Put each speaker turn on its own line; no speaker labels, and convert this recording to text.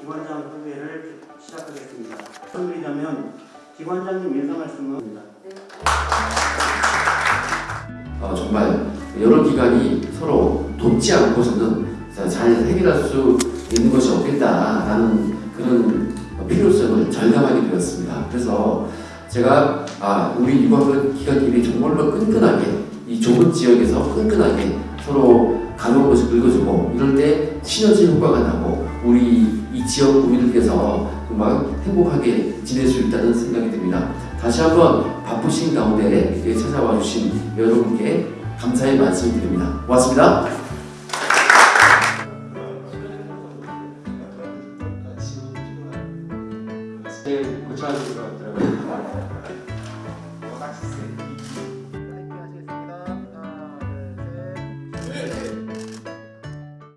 기관장 후배를 시작하겠습니다. 말씀드리자면 기관장님 인사 말씀입니다.
어, 정말 여러 기관이 서로 돕지 않고서는 잘 해결할 수 있는 것이 없겠다라는 그런 필요성을 절감하게 되었습니다. 그래서 제가 아, 우리 유학원 기관끼리 정말로 끈끈하게 이 좁은 지역에서 끈끈하게 서로 가벼운 것을 긁어주고 이럴 때 시너지 효과가 나고 우리 이 지역 구민들께서 정말 행복하게 지낼 수 있다는 생각이 듭니다. 다시 한번 바쁘신 가운데 예, 찾아와 주신 여러분께 감사의 말씀을 드립니다. 고맙습니다. 제일 고쳐야 you.